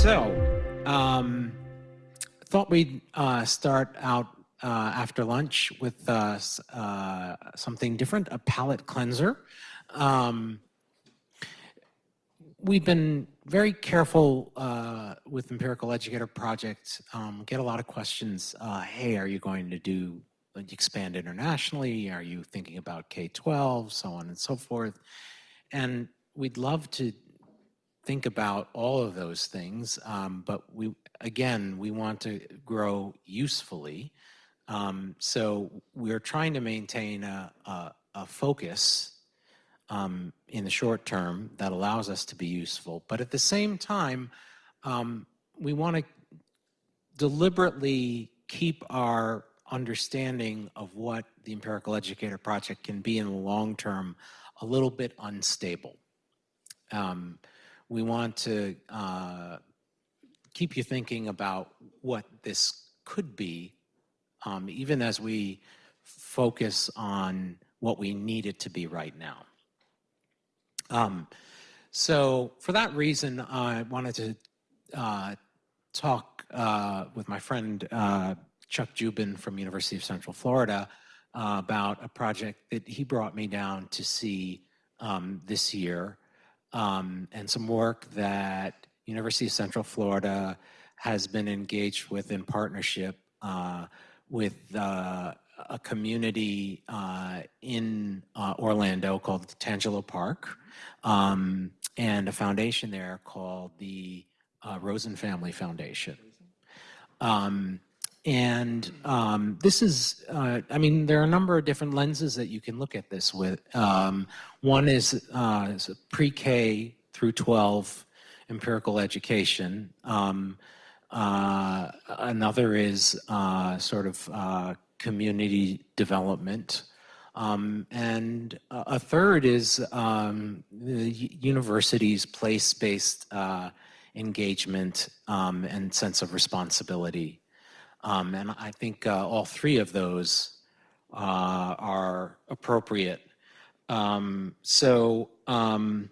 So, um, thought we'd uh, start out uh, after lunch with uh, uh, something different, a palate cleanser. Um, we've been very careful uh, with Empirical Educator Project, um, get a lot of questions, uh, hey, are you going to do expand internationally? Are you thinking about K-12, so on and so forth? And we'd love to think about all of those things, um, but we, again, we want to grow usefully. Um, so we're trying to maintain a, a, a focus um, in the short term that allows us to be useful. But at the same time, um, we want to deliberately keep our understanding of what the Empirical Educator Project can be in the long term a little bit unstable. Um, we want to uh, keep you thinking about what this could be, um, even as we focus on what we need it to be right now. Um, so for that reason, I wanted to uh, talk uh, with my friend uh, Chuck Dziuban from University of Central Florida uh, about a project that he brought me down to see um, this year um, and some work that University of Central Florida has been engaged with in partnership uh, with uh, a community uh, in uh, Orlando called Tangelo Park um, and a foundation there called the uh, Rosen Family Foundation. Um, and um, this is, uh, I mean, there are a number of different lenses that you can look at this with. Um, one is, uh, is pre-K through 12 empirical education. Um, uh, another is uh, sort of uh, community development. Um, and a third is um, the university's place-based uh, engagement um, and sense of responsibility. Um, and I think uh, all three of those uh, are appropriate. Um, so um,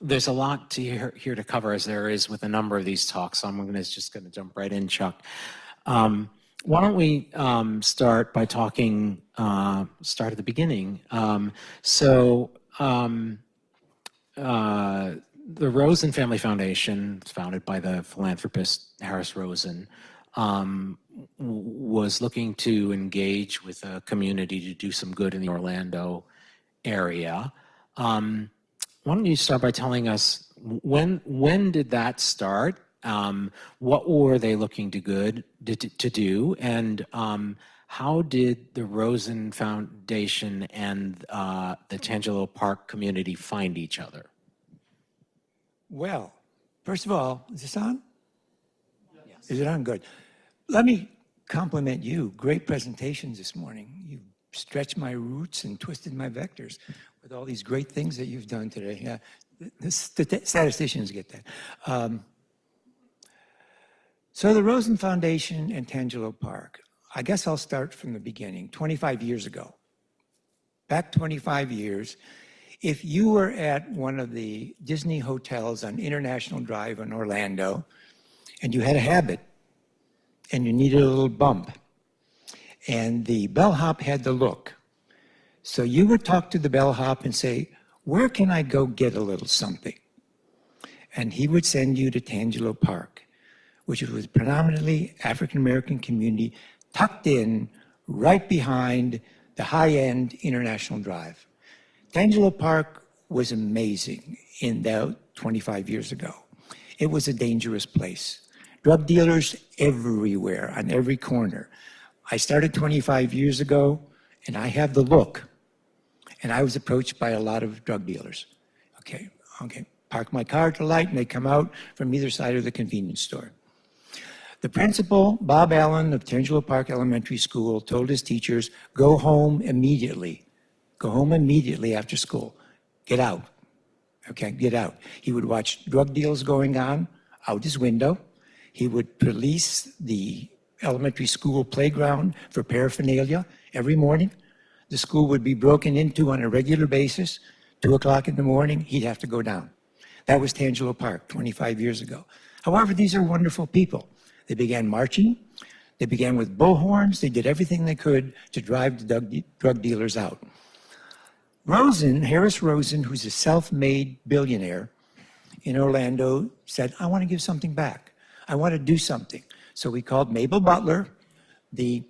there's a lot to hear, here to cover as there is with a number of these talks. So I'm gonna, just going to jump right in, Chuck. Um, why don't we um, start by talking, uh, start at the beginning. Um, so uh, the Rosen Family Foundation, founded by the philanthropist Harris Rosen, um, was looking to engage with a community to do some good in the Orlando area. Um, why don't you start by telling us when when did that start um, what were they looking to good to, to do, and um, how did the Rosen Foundation and uh, the Tangelo Park community find each other? Well, first of all, is this on? Yes. Is it on? Good. Let me compliment you. Great presentations this morning. You've stretched my roots and twisted my vectors with all these great things that you've done today. Yeah, the statisticians get that. Um, so the Rosen Foundation and Tangelo Park, I guess I'll start from the beginning, 25 years ago. Back 25 years, if you were at one of the Disney hotels on International Drive in Orlando, and you had a habit, and you needed a little bump, and the bellhop had the look, so you would talk to the bellhop and say, where can I go get a little something? And he would send you to Tangelo Park which was predominantly African-American community tucked in right behind the high-end International Drive. Tangelo Park was amazing in that 25 years ago. It was a dangerous place. Drug dealers everywhere, on every corner. I started 25 years ago, and I have the look. And I was approached by a lot of drug dealers. Okay, okay, park my car to light, and they come out from either side of the convenience store. The principal, Bob Allen of Tangelo Park Elementary School, told his teachers, go home immediately. Go home immediately after school. Get out. Okay, get out. He would watch drug deals going on out his window. He would police the elementary school playground for paraphernalia every morning. The school would be broken into on a regular basis. Two o'clock in the morning, he'd have to go down. That was Tangelo Park 25 years ago. However, these are wonderful people. They began marching. They began with bullhorns. They did everything they could to drive the drug, de- drug dealers out. Rosen, Harris Rosen, who's a self-made billionaire in Orlando, said, I want to give something back. I want to do something. So we called Mable Butler, the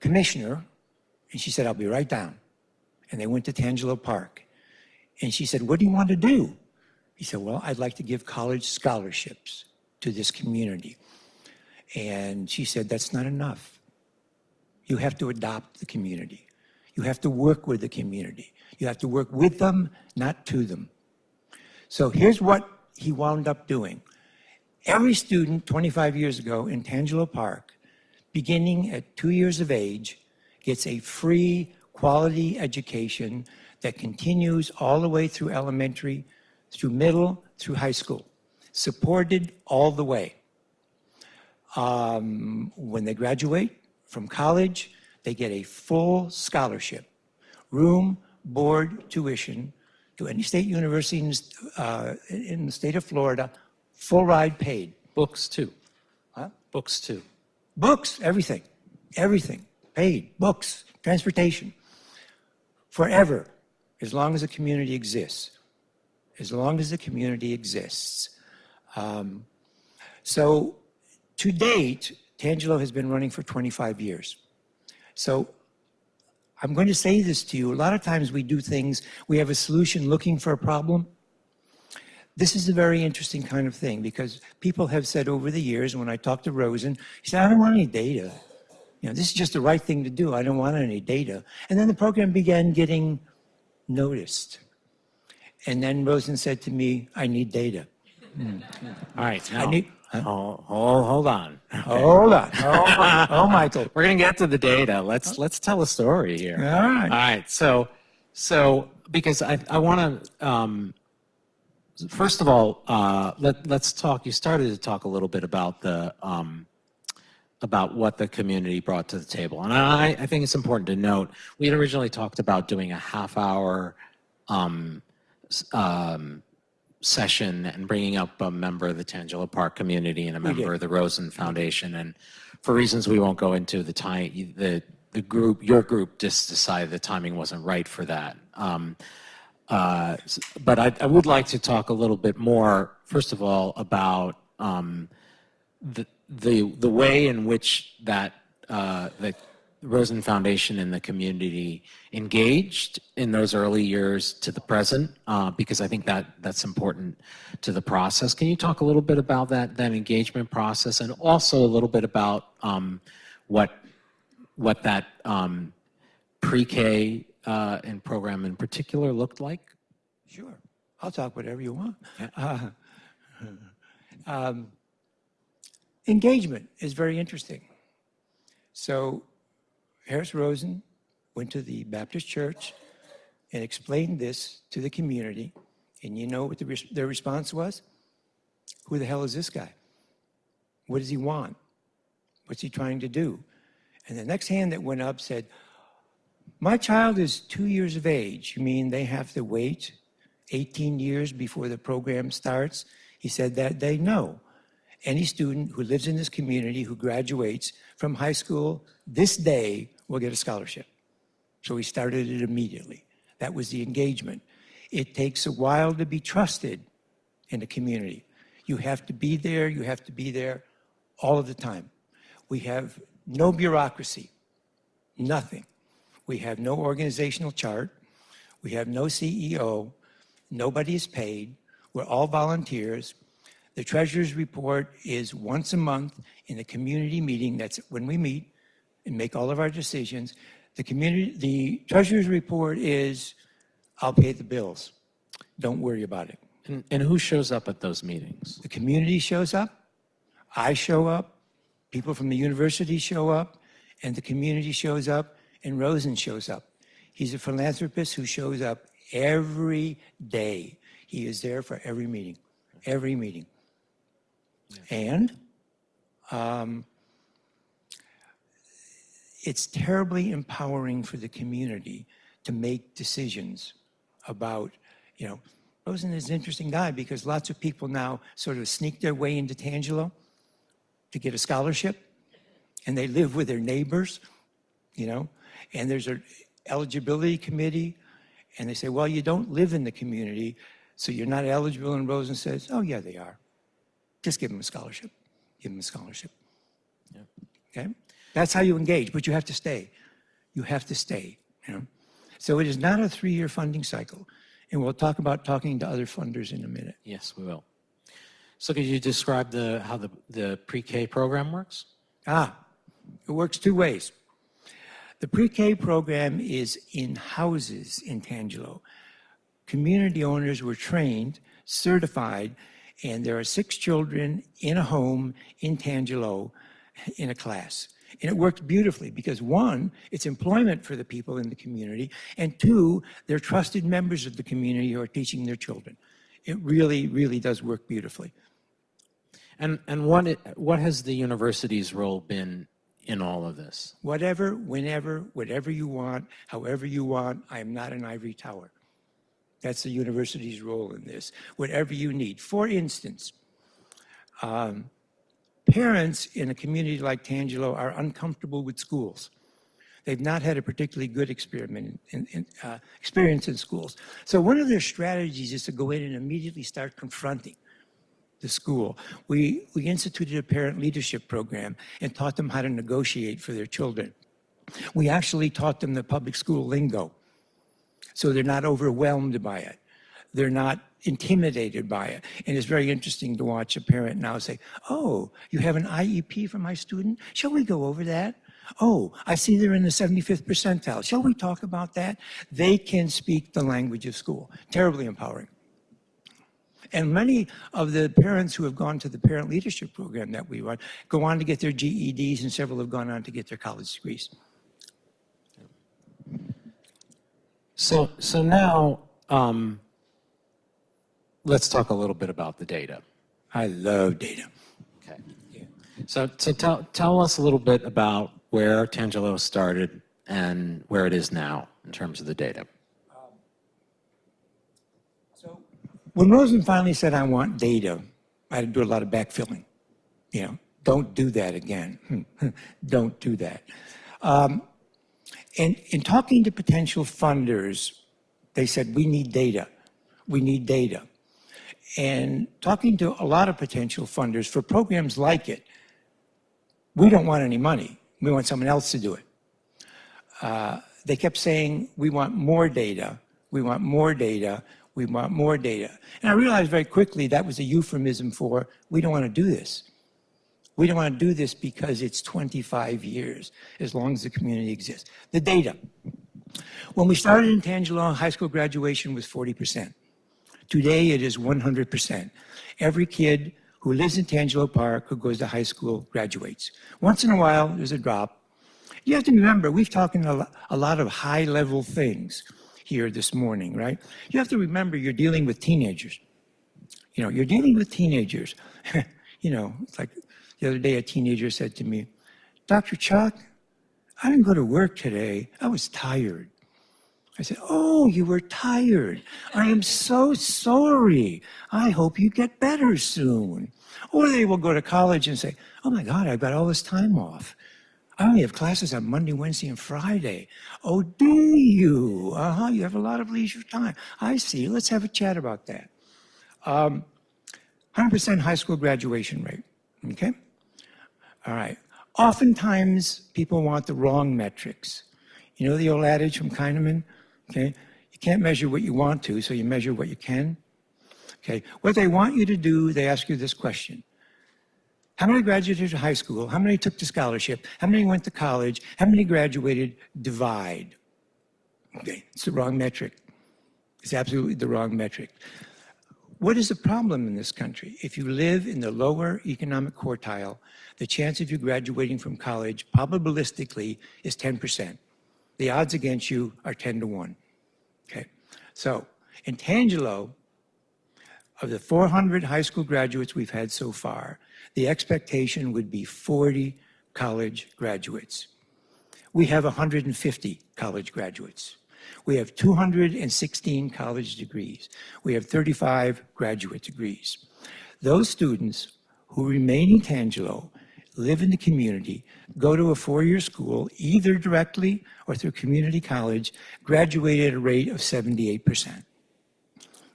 commissioner, and she said, I'll be right down. And they went to Tangelo Park. And she said, what do you want to do? He said, well, I'd like to give college scholarships to this community. And she said, that's not enough. You have to adopt the community. You have to work with the community. You have to work with them, not to them. So here's what he wound up doing. Every student 25 years ago in Tangelo Park, beginning at two years of age, gets a free quality education that continues all the way through elementary, through middle, through high school, supported all the way. Um, when they graduate from college, they get a full scholarship, room, board, tuition to any state university in, uh, in the state of Florida, full ride paid. Books too. Huh? Books too. Books, everything, everything, paid, books, transportation, forever, as long as the community exists, as long as the community exists. Um, so to date, Tangelo has been running for 25 years. So I'm going to say this to you. A lot of times we do things, we have a solution looking for a problem. This is a very interesting kind of thing because people have said over the years, when I talked to Rosen, he said, I don't want any data. You know, this is just the right thing to do. I don't want any data. And then the program began getting noticed. And then Rosen said to me, I need data. All right. I Now, need, hold, hold, hold on. hold on. Oh, oh, Michael. We're gonna get to the data. Let's let's tell a story here. All right. All right. So, so because I I want to um, first of all uh, let let's talk. You started to talk a little bit about the um, about what the community brought to the table, and I I think it's important to note we had originally talked about doing a half hour. Um, um, session and bringing up a member of the Tangelo Park community and a member of the Rosen Foundation. And for reasons we won't go into, the time, the, the group, your group just decided the timing wasn't right for that. Uh, But I, I would like to talk a little bit more, first of all, about um, the, the, the way in which that, uh, the Rosen Foundation and the community engaged in those early years to the present, uh, because I think that that's important to the process. Can you talk a little bit about that, that engagement process and also a little bit about um, what, what that um, pre-K uh, and program in particular looked like? Sure. I'll talk whatever you want. Uh, um, engagement is very interesting. So Harris Rosen went to the Baptist church and explained this to the community. And you know what the, res- their response was? Who the hell is this guy? What does he want? What's he trying to do? And the next hand that went up said, my child is two years of age. You mean they have to wait 18 years before the program starts? He said that day, no. Any student who lives in this community who graduates from high school this day will get a scholarship. So we started it immediately. That was the engagement. It takes a while to be trusted in the community. You have to be there, you have to be there all of the time. We have no bureaucracy, nothing. We have no organizational chart. We have no CEO. Nobody is paid. We're all volunteers. The treasurer's report is once a month in a community meeting. That's when we meet and make all of our decisions. The community, the treasurer's report is, I'll pay the bills. Don't worry about it. And, and who shows up at those meetings? The community shows up, I show up, people from the university show up, and the community shows up, and Rosen shows up. He's a philanthropist who shows up every day. He is there for every meeting, every meeting. And um, it's terribly empowering for the community to make decisions about, you know, Rosen is an interesting guy because lots of people now sort of sneak their way into Tangelo to get a scholarship, and they live with their neighbors, you know, and there's an eligibility committee, and they say, well, you don't live in the community, so you're not eligible, and Rosen says, oh, yeah, they are. Just give them a scholarship. Give them a scholarship. Okay? That's how you engage, but you have to stay. You have to stay, you know? So it is not a three-year funding cycle, and we'll talk about talking to other funders in a minute. Yes, we will. So could you describe the, how the, the pre-K program works? Ah, it works two ways. The pre-K program is in houses in Tangelo. Community owners were trained, certified, and there are six children in a home in Tangelo in a class. And it worked beautifully because one, it's employment for the people in the community, and two, they're trusted members of the community who are teaching their children. It really, really does work beautifully. And, and what, what has the university's role been in all of this? Whatever, whenever, whatever you want, however you want, I am not an ivory tower. That's the university's role in this. Whatever you need. For instance, um, parents in a community like Tangelo are uncomfortable with schools. They've not had a particularly good experiment in, in, uh, experience in schools. So one of their strategies is to go in and immediately start confronting the school. We, we instituted a parent leadership program and taught them how to negotiate for their children. We actually taught them the public school lingo so they're not overwhelmed by it. They're not intimidated by it. And it's very interesting to watch a parent now say, oh, you have an IEP for my student? Shall we go over that? Oh, I see they're in the 75th percentile. Shall we talk about that? They can speak the language of school. Terribly empowering. And many of the parents who have gone to the parent leadership program that we run go on to get their GEDs and several have gone on to get their college degrees. So, so now, um, let's talk a little bit about the data. I love data. Okay. So, so tell, tell us a little bit about where Tangelo started and where it is now in terms of the data. So when Rosen finally said, I want data, I had to do a lot of backfilling. You know, don't do that again. don't do that. Um, and in talking to potential funders, they said, we need data. We need data. And talking to a lot of potential funders for programs like it, we don't want any money. We want someone else to do it. Uh, they kept saying, we want more data. We want more data. We want more data. And I realized very quickly that was a euphemism for, we don't want to do this. We don't want to do this because it's 25 years, as long as the community exists. The data. When we started in Tangelo, high school graduation was 40%. Today, it is 100%. Every kid who lives in Tangelo Park who goes to high school graduates. Once in a while, there's a drop. You have to remember, we've talked a lot of high-level things here this morning, right? You have to remember you're dealing with teenagers. You know, you're dealing with teenagers. you know, it's like the other day, a teenager said to me, Dr. Chuck, I didn't go to work today. I was tired. I said, Oh, you were tired. I am so sorry. I hope you get better soon. Or they will go to college and say, Oh my God, I've got all this time off. I only have classes on Monday, Wednesday, and Friday. Oh, do you? Uh-huh, you have a lot of leisure time. I see. Let's have a chat about that. 100% um, high school graduation rate, okay? All right. Oftentimes, people want the wrong metrics. You know the old adage from Kahneman? Okay. You can't measure what you want to, so you measure what you can. Okay. What they want you to do, they ask you this question. How many graduated high school? How many took the scholarship? How many went to college? How many graduated? Divide. Okay, it's the wrong metric. It's absolutely the wrong metric. What is the problem in this country? If you live in the lower economic quartile, the chance of you graduating from college probabilistically is 10%. The odds against you are 10 to 1. Okay, so in Tangelo, of the 400 high school graduates we've had so far, the expectation would be 40 college graduates. We have 150 college graduates. We have 216 college degrees. We have 35 graduate degrees. Those students who remain in Tangelo, live in the community, go to a four-year school, either directly or through community college, graduate at a rate of 78%.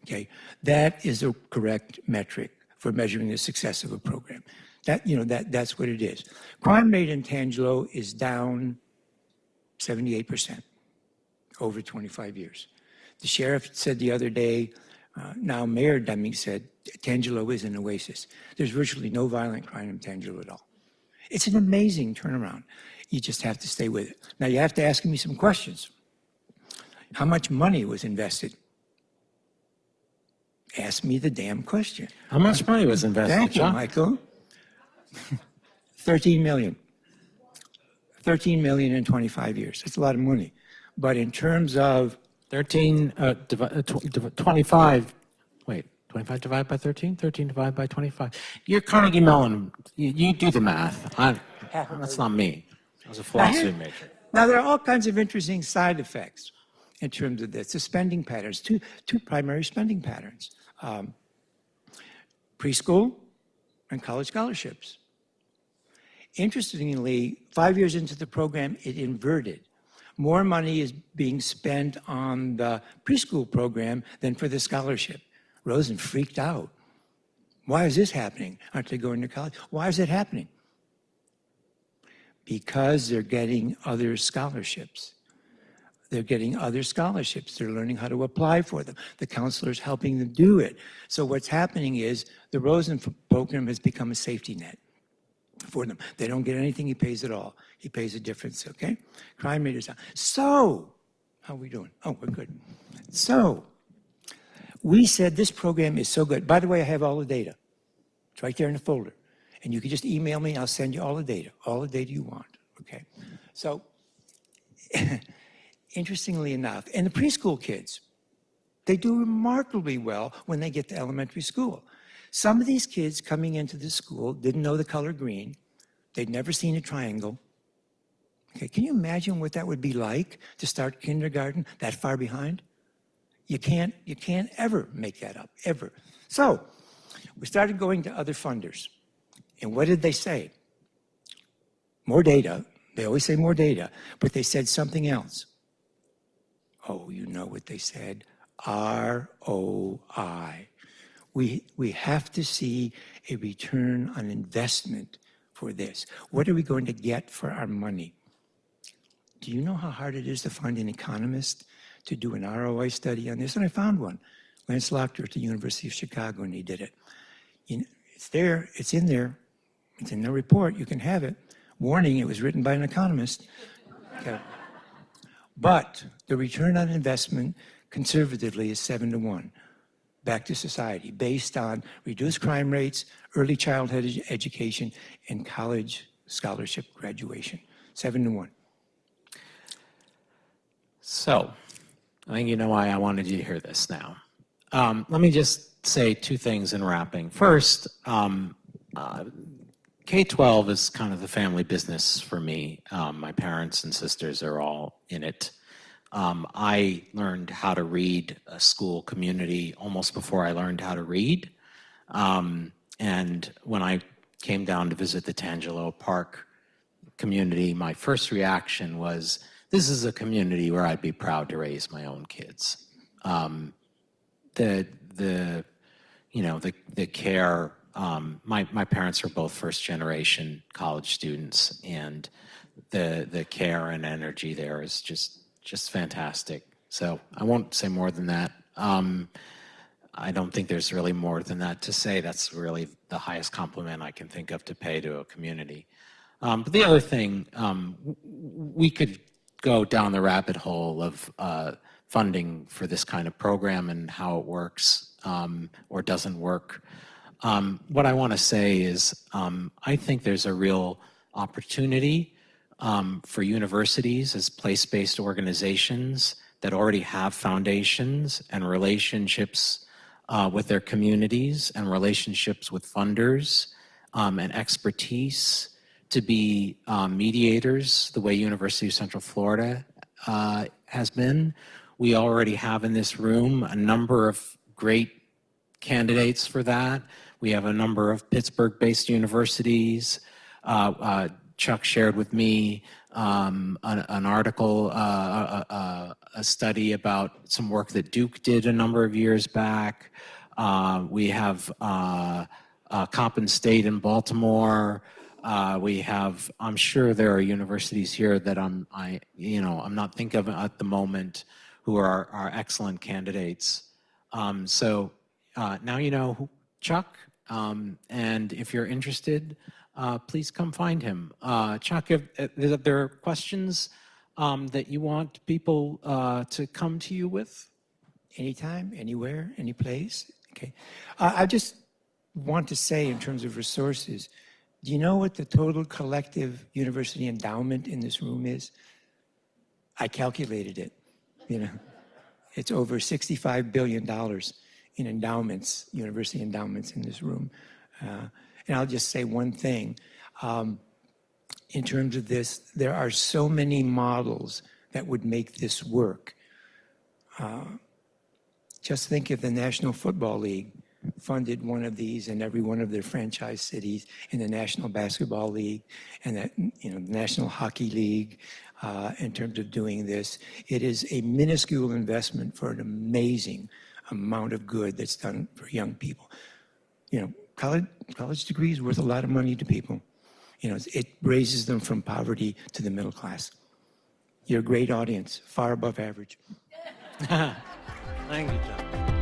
Okay, that is the correct metric for measuring the success of a program. That, you know, that, that's what it is. Crime rate in Tangelo is down 78% over 25 years. The sheriff said the other day, uh, now Mayor Demings said, Tangelo is an oasis. There's virtually no violent crime in Tangelo at all. It's an amazing turnaround. You just have to stay with it. Now you have to ask me some questions. How much money was invested? Ask me the damn question. How much money was invested, Thank you, John? Michael. 13 million. 13 million in 25 years. That's a lot of money. But in terms of 13, uh, uh, tw- divi- 25, wait, 25 divided by 13? 13 divided by 25. You're Carnegie Mellon. You, you do the math. I, that's not me. I was a philosophy major. Now, there are all kinds of interesting side effects in terms of this. The spending patterns, two, two primary spending patterns um, preschool and college scholarships. Interestingly, five years into the program, it inverted. More money is being spent on the preschool program than for the scholarship. Rosen freaked out. Why is this happening? Aren't they going to college? Why is it happening? because they're getting other scholarships. They're getting other scholarships. They're learning how to apply for them. The counselor's helping them do it. So what's happening is the Rosen program has become a safety net for them. They don't get anything he pays at all. He pays a difference, okay? Crime rate is down. So, how are we doing? Oh, we're good. So, we said this program is so good. By the way, I have all the data. It's right there in the folder. And you can just email me, I'll send you all the data, all the data you want, okay? So, interestingly enough, and the preschool kids, they do remarkably well when they get to elementary school. Some of these kids coming into the school didn't know the color green. They'd never seen a triangle. Okay, can you imagine what that would be like to start kindergarten that far behind? You can't, you can't ever make that up, ever. So, we started going to other funders. And what did they say? More data. They always say more data, but they said something else. Oh, you know what they said? ROI. We, we have to see a return on investment for this. What are we going to get for our money? Do you know how hard it is to find an economist to do an ROI study on this? And I found one. Lance Lochner at the University of Chicago, and he did it. You know, it's there, it's in there, it's in the report, you can have it. Warning, it was written by an economist. Okay. But the return on investment conservatively is seven to one back to society based on reduced crime rates, early childhood edu- education, and college scholarship graduation. Seven to one. So, I think you know why I wanted you to hear this now. Um, let me just say two things in wrapping. First, um, uh, K-12 is kind of the family business for me. Um, my parents and sisters are all in it. Um, I learned how to read a school community almost before I learned how to read. Um, and when I came down to visit the Tangelo Park community, my first reaction was, this is a community where I'd be proud to raise my own kids. Um, the, the, you know, the, the care, um, my, my parents are both first generation college students and the, the care and energy there is just, just fantastic. So I won't say more than that. Um, I don't think there's really more than that to say. That's really the highest compliment I can think of to pay to a community. Um, but the other thing, um, we could go down the rabbit hole of uh, funding for this kind of program and how it works um, or doesn't work. Um, what I want to say is um, I think there's a real opportunity um, for universities as place-based organizations that already have foundations and relationships uh, with their communities and relationships with funders um, and expertise to be um, mediators the way University of Central Florida uh, has been We already have in this room a number of great candidates for that. We have a number of Pittsburgh-based universities. Uh, uh, Chuck shared with me um, an, an, article, uh, a, study about some work that Duke did a number of years back. Uh, we have uh, uh, Coppin State in Baltimore. we have, I'm sure there are universities here that I'm, I, you know, I'm not thinking of at the moment who are, are excellent candidates. Um, so uh, now you know who, Chuck, um, and if you're interested, uh, please come find him. Uh, Chuck, if, if there are questions um, that you want people uh, to come to you with? Anytime, anywhere, any place. Okay. Uh, I just want to say in terms of resources, do you know what the total collective university endowment in this room is? I calculated it, you know. It's over $65 billion in endowments, university endowments in this room. Uh, and I'll just say one thing. Um, in terms of this, there are so many models that would make this work. Uh, just think if the National Football League funded one of these in every one of their franchise cities, in the National Basketball League, and the you know the National Hockey League, uh, in terms of doing this. It is a minuscule investment for an amazing amount of good that's done for young people. You know, college, college degree is worth a lot of money to people. You know, it raises them from poverty to the middle class. You're a great audience, far above average. Thank you, John.